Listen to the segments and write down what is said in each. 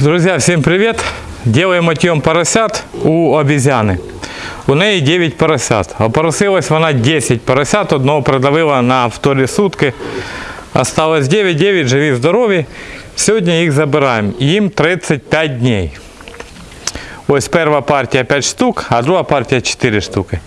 Друзья, всем привет! Делаем отъем поросят у обезьяни. У неї 9 поросят. Опоросилась вона 10 поросят, одного продавила на вторі сутки. Осталось 9, 9, живі, здорові. Сьогодні їх забираємо. Їм 35 днів. Ось перша партія 5 штук, а друга партія 4 штуки.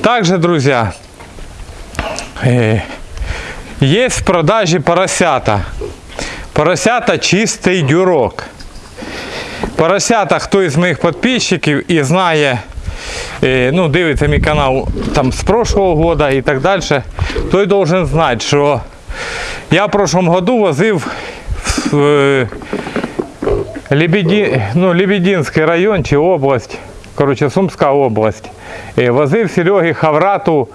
Также, друзья, е, є в продажі поросята. Поросята чистий дюрок. Поросята, хто із моїх підписчиків і знає, е, ну, дивиться мій канал там з прошлого года і так далі, той должен знати, що я в прошлом году возив в е, Лебеді, ну, Лебединський район чи область, коротше, Сумська область. Е, Возив Серегі Хаврату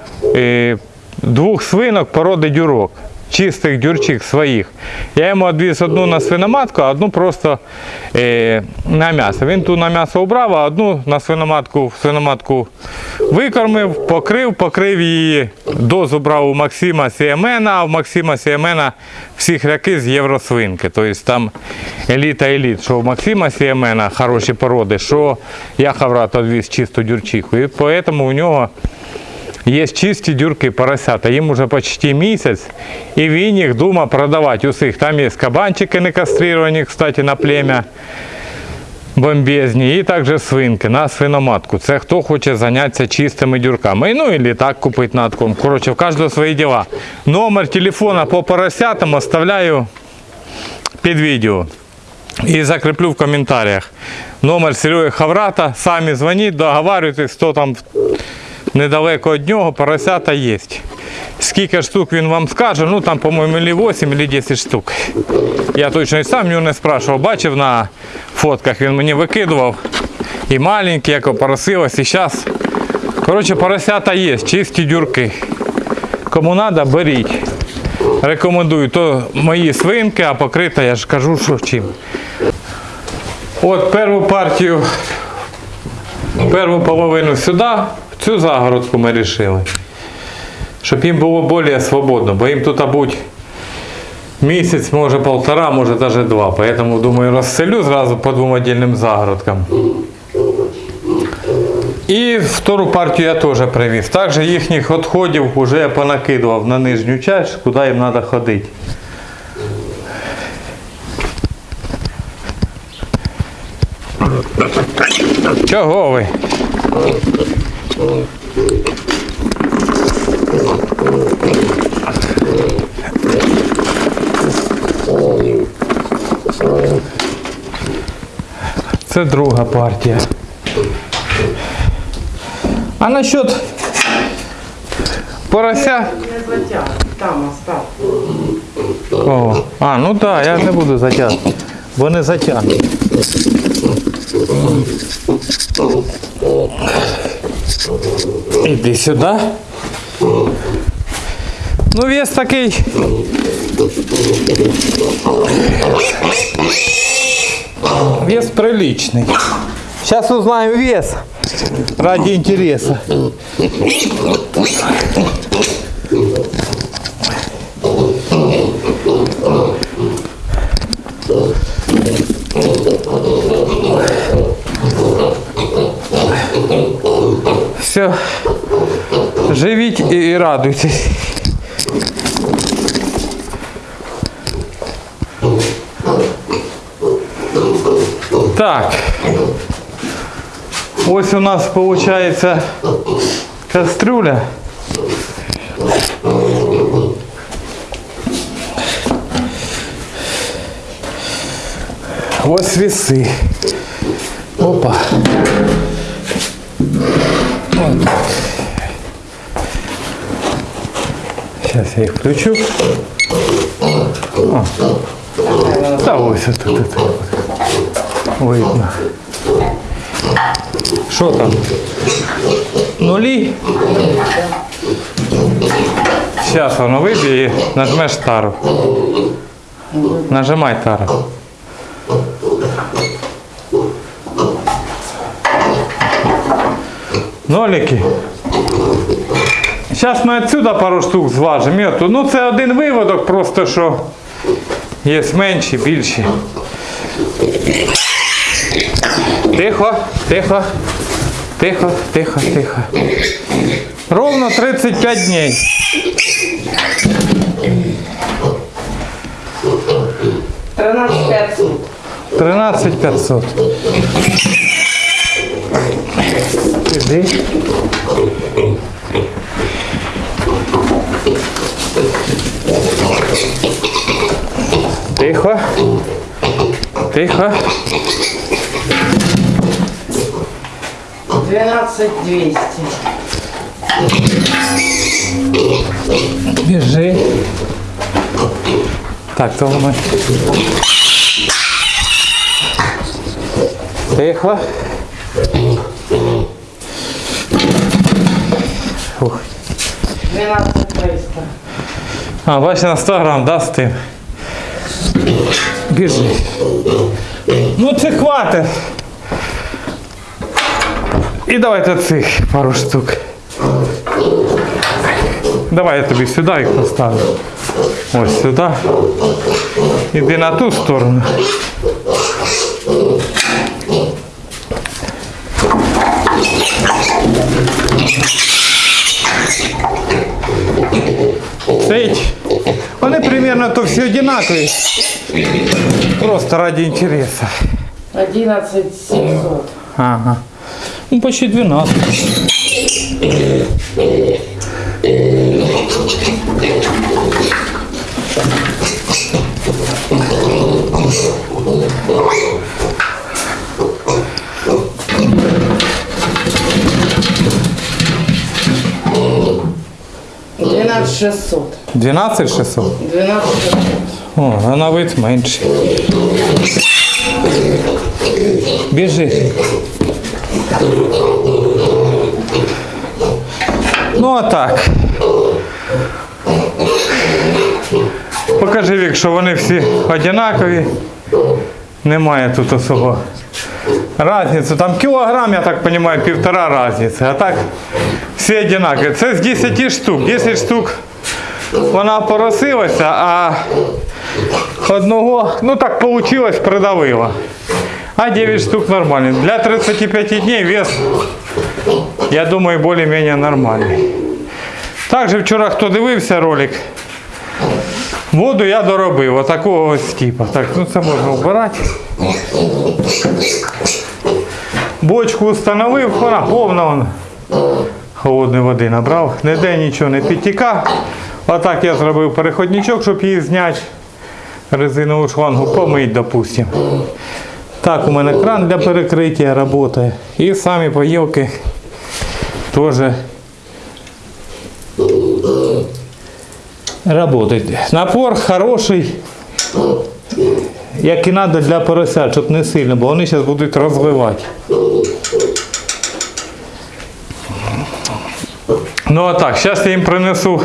двох свинок породи дюрок. Чистих дюрчих своїх. Я йому відвіз одну на свиноматку, а одну просто е, на м'ясо. Він ту на м'ясо убрав, а одну на свиноматку, свиноматку викормив, покрив, покрив її. Дозу брав у Максима Сіемена, а у Максима Сіемена всі хряки з євросвинки. Тобто там еліта еліт, що у Максима Сіемена хороші породи, що я хаврат відвіз чисту дюрчиху. І тому у нього Є чисті дюрки поросята, їм уже почти місяць, і він їх думає продавати усіх. Там є кабанчики не кастрировані, кстати, на плем'я бомбезні, і також свинки на свиноматку. Це хто хоче зайнятися чистими дюрками. Ну і так купити на отком. Коротше, в кожного свої діла. Номер телефона по поросятам оставляю під відео. І закріплю в коментарях. Номер Сереги Хаврата. Самі дзвоніть, договарюйтесь, хто там недалеко від нього, поросята є. Скільки штук він вам скаже, ну там, по-моєму, или 8, или 10 штук. Я точно і сам його не спрашивав, бачив на фотках, він мені викидував. І маленькі, як опоросилось, і зараз. Коротше, поросята є, чисті дюрки. Кому треба, беріть. Рекомендую. То мої свинки, а покрита, я ж кажу, що чим. От першу партію, першу половину сюди, цю загородку ми вирішили. Щоб їм було більш свободно, бо їм тут будь місяць, може полтора, може навіть два. Поэтому, думаю, розселю зразу по двом отдельным загородкам. І втору партію я теж привіз. Також їхніх відходів вже я понакидував на нижню часть, куди їм треба ходити. Чого ви? Це друга партія. А насчет порося. Там остав. О, а, ну так, я не буду затягувати. Бо не затягну. Іди сюди. Ну, вес такий. Вес приличный. Сейчас узнаем вес. Ради интереса. Все. Живіть і, радуйтесь. Так. Ось у нас получается кастрюля. Ось весы. Опа. Сейчас я их включу. О. Да ось тут, тут, тут. Видно. Що там? Нулі? Зараз воно виб'є і нажмеш тару. Нажимай тару. Нолики. Зараз ми відсюди пару штук зважимо. І. Ну це один виводок, просто що є менші, більші. Тихо, тихо, тихо, тихо, тихо. Ровно 35 дней. Тринадцять п'ятсот. 13 500. Іди. Тихо. Тихо. Двенадцать двести. Біжи. Так, то ми. Тихо. Фух. Двенадцать триста. А, бачиш, на 100 грам, да, з тим? Біжи. Ну це хватить. І давайте цих пару штук. Давай я тобі сюди їх поставлю. Ось сюди. Іди на ту сторону. Стоїть. Примерно то всі одинакові. Просто ради интереса. Одиннадцать семьсот. Ага. Ну, почти 12. Двенадцать шестьсот. 12 600? Двенадцать шестьсот. О, а на вид менше. Біжи. Ну а так. Покажи вік, що вони всі однакові. Немає тут особо разниці. Там кілограм, я так розумію, півтора різниці. А так всі однакові. Це з 10 штук. 10 штук вона поросилася, а одного, ну так вийшло, придавила. А 9 штук нормальні. Для 35 дней вес, я думаю, більш-менш нормальний. Також вчора, хто дивився ролик, воду я доробив, отакого ось типу. Так, ну це можна вбирати. Бочку встановив, вона повна. Холодної води набрав, ніде нічого не підтікав. Отак я зробив переходничок, щоб її зняти. Резинову шлангу помить, допустим. Так, у мене кран для перекриття працює. І самі поїлки теж працюють. Напор хороший, як і треба для поросят, щоб не сильно, бо вони зараз будуть розливати. Ну а так, зараз я їм принесу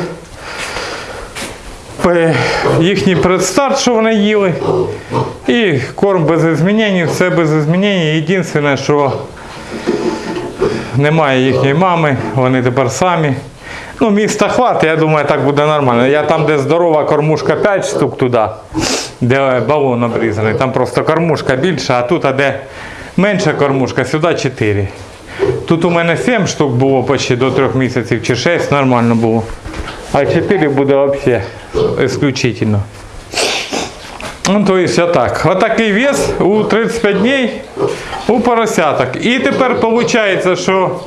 їхній предстарт, що вони їли. І корм без змінень, все без змінень. Єдине, що немає їхньої мами, вони тепер самі. Ну, міста хватить, я думаю, так буде нормально. Я там, де здорова кормушка 5 штук туди, де балон обрізаний, там просто кормушка більша, а тут, а де менша кормушка, сюди 4. Тут у мене 7 штук було почти до 3 місяців чи 6 нормально було. А 4 буде взагалі исключительно. Ну, то есть отак. Отакий вес у 35 днів у поросяток. І тепер виходить, що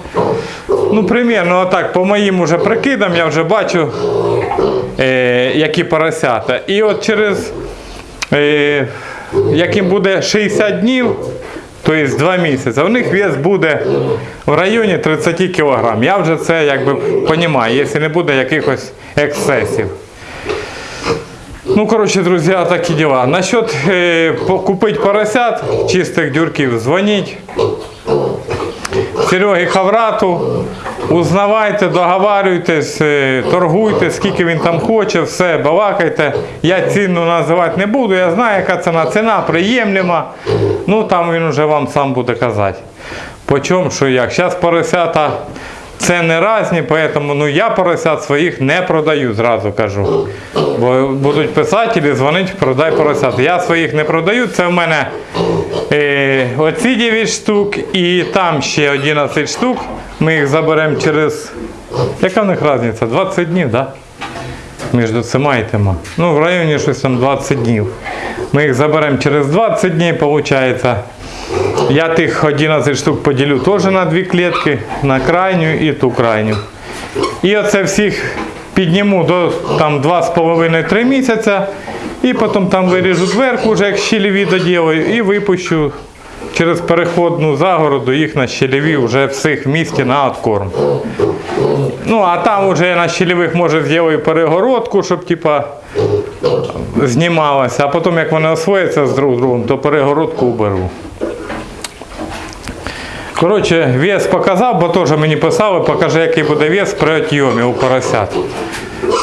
ну, примерно отак, по моїм уже прикидам, я вже бачу, е, які поросята. І от через е, яким буде 60 днів, тобто 2 місяці, у них вес буде в районі 30 кг. Я вже це якби розумію, якщо не буде якихось ексцесів. Ну, короче, друзья, такі дела. Насчет э, купить поросят, чистых дюрків, дзвоніть. Сереги Хаврату, узнавайте, договарюйтесь, е, торгуйте, скільки він там хоче, все, балакайте. Я ціну називати не буду, я знаю, яка ціна. Ціна приємлема. Ну там він вже вам сам буде казати. По чому, що як. Зараз поросята Це не разні, поэтому ну, я поросят своїх не продаю, зразу кажу. Бо будуть писати, дзвонити, продай поросят. Я своїх не продаю, це в мене е, оці 9 штук і там ще 11 штук. Ми їх заберемо через. Яка в них різниця? 20 днів, так? Да? Між цими і тима. Ну, в районі щось там 20 днів. Ми їх заберемо через 20 днів, виходить. Я тих 11 штук поділю теж на дві клітки, на крайню і ту крайню. І оце всіх підніму до там 2,5-3 місяця. І потім там виріжу дверку, вже як щелеві доділаю, і випущу через переходну загороду їх на щелеві вже всіх в місті на откорм. Ну, а там вже на щелевих може зроблю перегородку, щоб типа знімалося, а потім як вони освояться з друг другом, то перегородку уберу. Коротше, вес показав, бо теж мені писали, покажи, який буде вес при отйомі у поросят.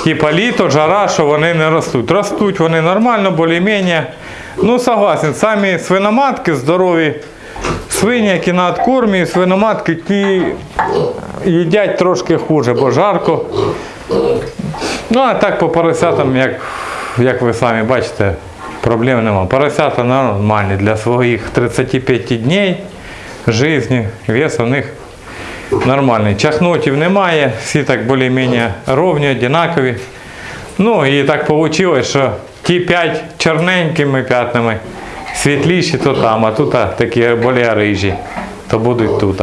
Типа літо, жара, що вони не ростуть. Ростуть вони нормально, більш-менш. Ну, согласен, самі свиноматки здорові. Свині, які на откормі, свиноматки, ті їдять трошки хуже, бо жарко. Ну, а так по поросятам, як, як ви самі бачите, проблем нема. Поросята нормальні для своїх 35 днів житті, вес у них нормальний. Чахнотів немає, всі так більш-менш ровні, однакові. Ну і так вийшло, що ті 5 чорненькими п'ятнами світліші, то там, а тут такі більш рижі, то будуть тут.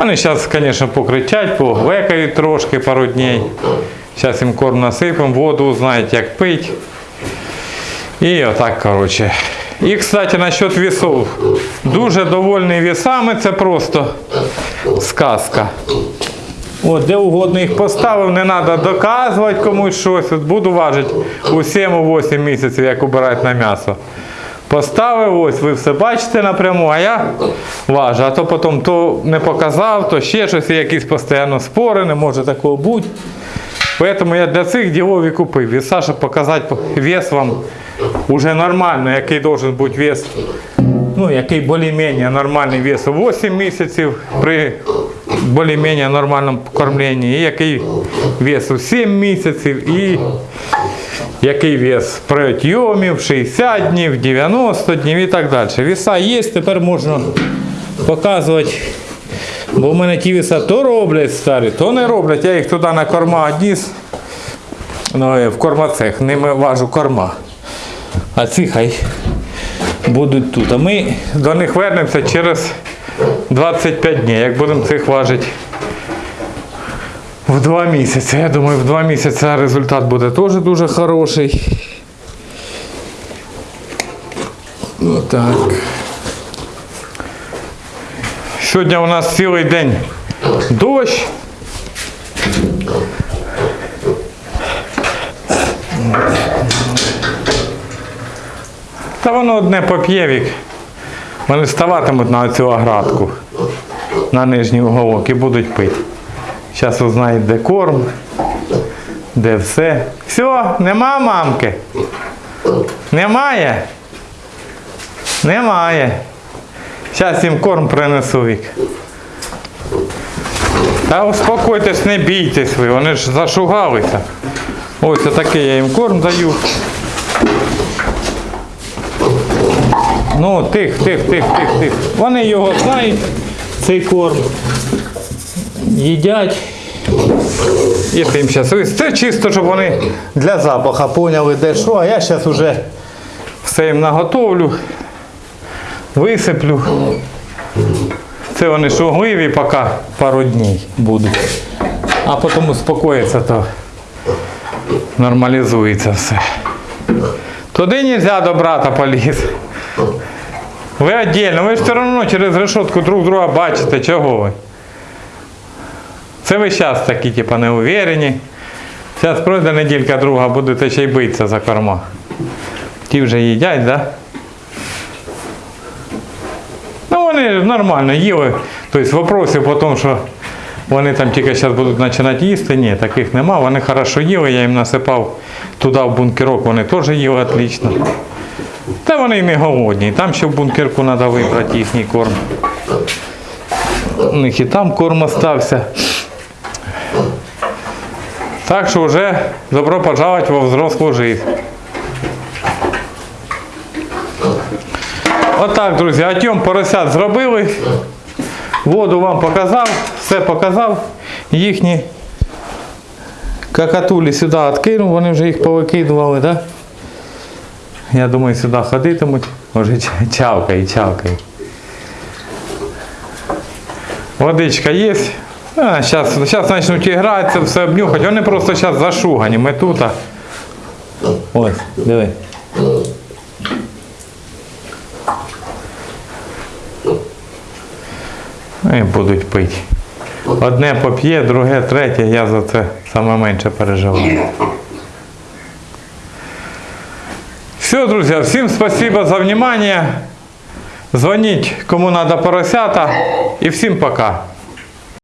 Вони зараз, звісно, покричать, повекають трошки пару днів. Зараз їм корм насипемо, воду знають, як пить. І отак, коротше. І, кстати, насчет весов. Дуже довольний весами, це просто сказка. От, де угодно їх поставив, не треба доказувати комусь щось. От буду важити у 7-8 місяців, як убирають на м'ясо. Поставив, ось ви все бачите напряму, а я важу. А то потім то не показав, то ще щось, якісь постійно спори, не може такого бути. Поэтому я для цих ділов і купив. Веса, щоб показати вес вам уже нормально, який должен бути вес. Ну, який більш-менш нормальний вес 8 місяців при більш-менш нормальному кормленні, і який вес у 7 місяців, і який вес при отйомі в 60 днів, 90 днів і так далі. Веса є, тепер можна показувати. Бо в мене ті веса то роблять старі, то не роблять. Я їх туди на корма одніс. Ну, е, в кормоцех, ними важу корма. А ці хай будуть тут. А ми до них вернемося через 25 днів, як будемо цих важити в 2 місяці. Я думаю, в 2 місяці результат буде теж дуже хороший. Отак. Сьогодні у нас цілий день дощ. Та воно одне поп'євік. Вони вставатимуть на цю оградку, на нижній уголок і будуть пити. Зараз узнають, де корм, де все. Все, нема мамки. Немає? Немає. Зараз їм корм принесу вік. Та успокойтесь, не бійтесь ви, вони ж зашугалися. Ось отакий я їм корм даю. Ну, тих, тих, тих, тих, тих. Вони його знають, цей корм. Їдять. І тим зараз. Це чисто, щоб вони для запаха поняли, де що, а я зараз вже все їм наготовлю, висиплю. Це вони шугливі поки пару днів будуть. А потім успокоїться, то нормалізується все. Туди не можна до брата поліз. Ви віддільно, ви ж все одно через решетку друг друга бачите, чого ви. Це ви зараз такі, типу, неуверені. Зараз пройде неділька друга, будете ще й битися за корма. Ті вже їдять, так? Да? Ну, вони нормально їли. Тобто вопросів по тому, що вони там тільки зараз будуть починати їсти, ні, таких нема. Вони хорошо їли, я їм насипав туди в бункерок, вони теж їли отлично. Та вони й не голодні. Там ще в бункерку треба вибрати їхній корм. У них і там корм остався. Так що вже добро пожаловать во взрослую жизнь. Отак, друзі, атьом поросят зробили. Воду вам показав, все показав. Їхні какатулі сюди відкинув, вони вже їх повикидували? Да? Я думаю, сюди ходитимуть. Може ча- чавкає, чавкає. Водичка є. Зараз почнуть гратися, все обнюхати. Вони просто зараз зашугані. Ми тут. Ось, диви. І будуть пити. Одне поп'є, друге, третє, я за це саме менше переживаю. Все, друзі, всім спасибо за внимание. Звонить, кому надо поросята. І всім пока.